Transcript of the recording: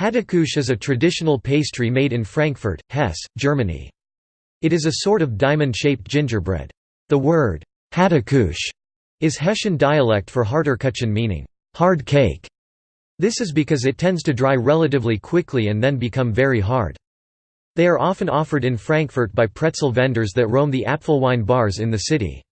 Hattekuche is a traditional pastry made in Frankfurt, Hesse, Germany. It is a sort of diamond-shaped gingerbread. The word Hattekuche is Hessian dialect for Harterkuchen meaning hard cake. This is because it tends to dry relatively quickly and then become very hard. They are often offered in Frankfurt by pretzel vendors that roam the Apfelwein bars in the city.